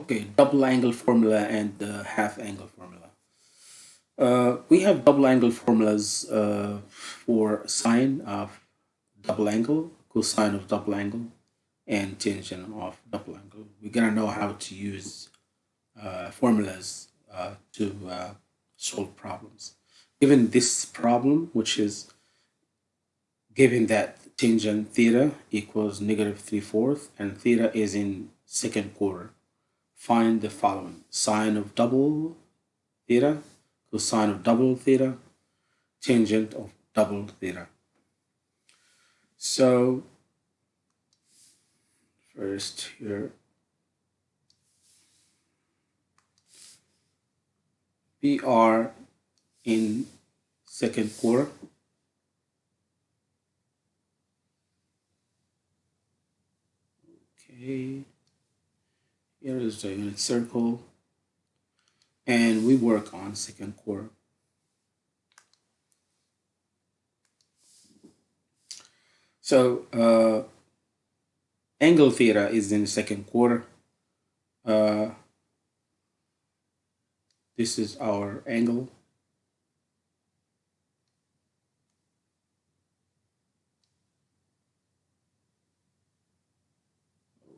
Okay, double angle formula and the half angle formula. Uh, we have double angle formulas uh, for sine of double angle, cosine of double angle, and tangent of double angle. We're gonna know how to use uh, formulas uh, to uh, solve problems. Given this problem, which is given that tangent theta equals negative 3 fourths and theta is in second quarter, find the following. Sine of double theta, cosine of double theta, tangent of double theta. So first here, we are in second quarter. Okay. Here is the unit circle. And we work on second quarter. So uh, angle theta is in the second quarter. Uh, this is our angle.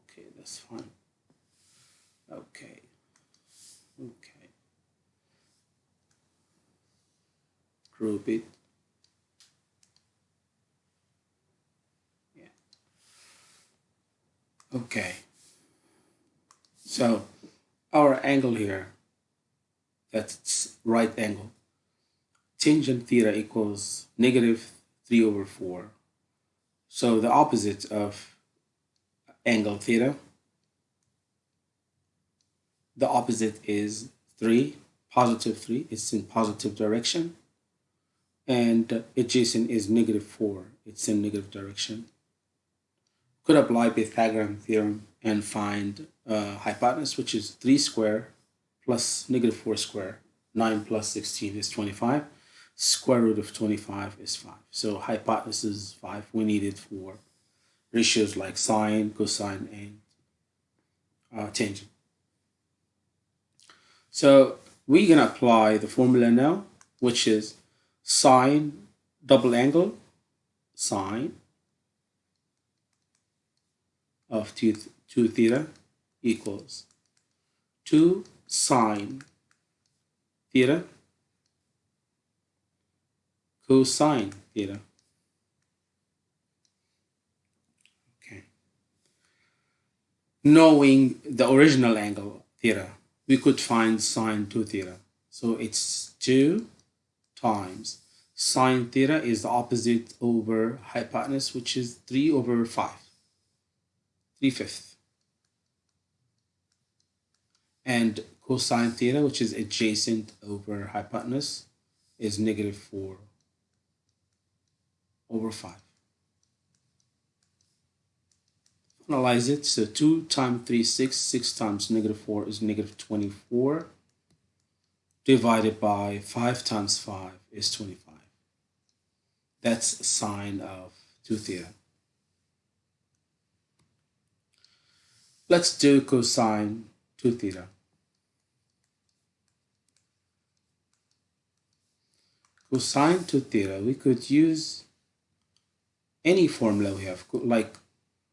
Okay, that's fine. Okay. Okay. Group it. Yeah. Okay. So our angle here, that's right angle. Tangent theta equals negative 3 over 4. So the opposite of angle theta the opposite is 3, positive 3, it's in positive direction. And adjacent is negative 4, it's in negative direction. Could apply Pythagorean theorem and find uh, hypotenuse, which is 3 square plus negative 4 square. 9 plus 16 is 25. Square root of 25 is 5. So hypotenuse is 5. We need it for ratios like sine, cosine, and uh, tangent. So we're going to apply the formula now, which is sine double angle sine of 2, 2 theta equals 2 sine theta cosine theta. Okay. Knowing the original angle theta we could find sine 2 theta. So it's 2 times sine theta is the opposite over hypotenuse, which is 3 over 5, 3 fifths. And cosine theta, which is adjacent over hypotenuse, is negative 4 over 5. Analyze it. So 2 times 3, 6. 6 times negative 4 is negative 24. Divided by 5 times 5 is 25. That's sine of 2 theta. Let's do cosine 2 theta. Cosine 2 theta, we could use any formula we have, like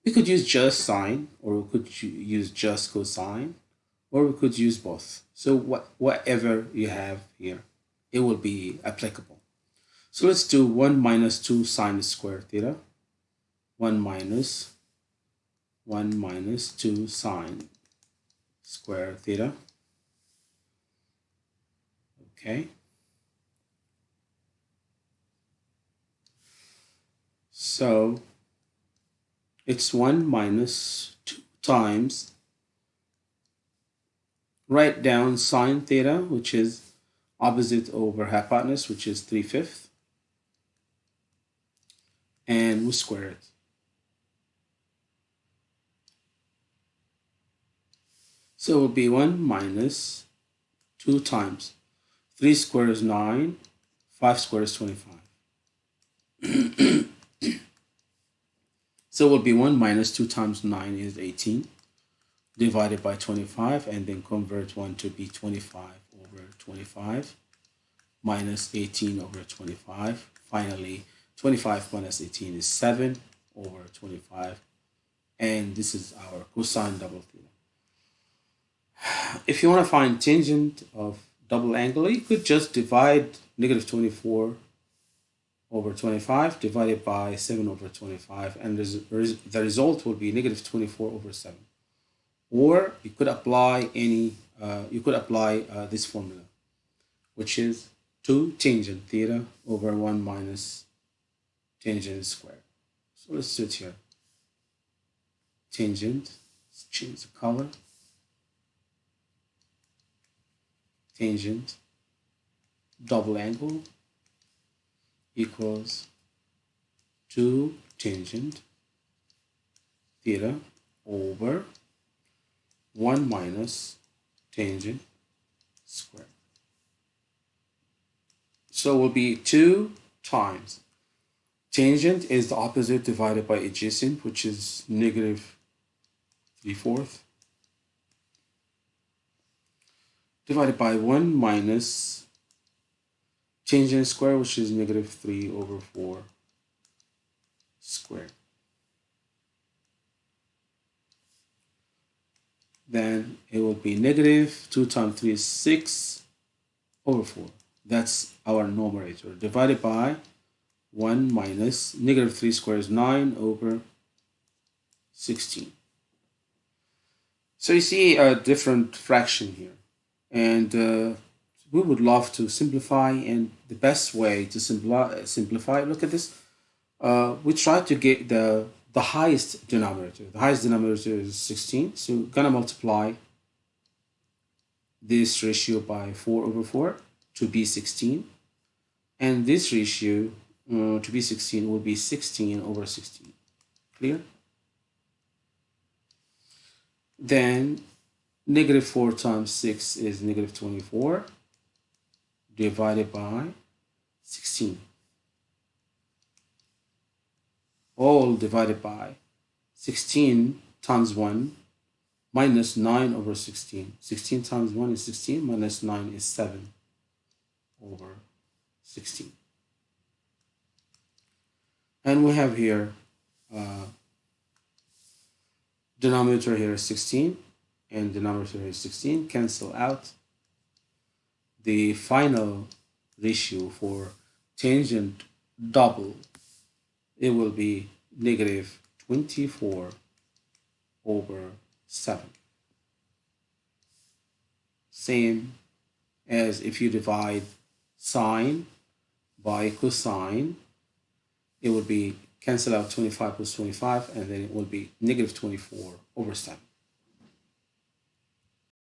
we could use just sine, or we could use just cosine, or we could use both. So what, whatever you have here, it will be applicable. So let's do 1 minus 2 sine square theta. 1 minus 1 minus 2 sine square theta. Okay. So it's 1 minus 2 times. Write down sine theta which is opposite over hypotenuse which is 3 fifths and we square it. So it will be 1 minus 2 times. 3 squared is 9 5 squared is 25 So it will be 1 minus 2 times 9 is 18. divided by 25 and then convert 1 to be 25 over 25 minus 18 over 25. Finally, 25 minus 18 is 7 over 25 and this is our cosine double theta. If you want to find tangent of double angle, you could just divide negative 24 over 25 divided by 7 over 25 and the result will be negative 24 over 7 or you could apply any uh, you could apply uh, this formula which is 2 tangent theta over 1 minus tangent squared so let's do it here. Tangent let's change the color. Tangent double angle equals 2 tangent theta over 1 minus tangent square. So it will be 2 times. Tangent is the opposite divided by adjacent, which is negative 3 fourths. Divided by 1 minus tangent square, which is negative 3 over 4 squared. Then it will be negative 2 times 3 is 6 over 4. That's our numerator. Divided by 1 minus negative 3 squared is 9 over 16. So you see a different fraction here. And uh, we would love to simplify and the best way to simplify, simplify look at this uh, we try to get the the highest denominator. The highest denominator is 16 so we're gonna multiply this ratio by 4 over 4 to be 16 and this ratio uh, to be 16 will be 16 over 16 clear? Then negative 4 times 6 is negative 24 divided by 16. All divided by 16 times 1 minus 9 over 16. 16 times 1 is 16 minus 9 is 7 over 16. And we have here uh, denominator here is 16 and denominator here is 16 cancel out the final ratio for tangent double, it will be negative 24 over 7. Same as if you divide sine by cosine, it would be cancel out 25 plus 25 and then it will be negative 24 over 7.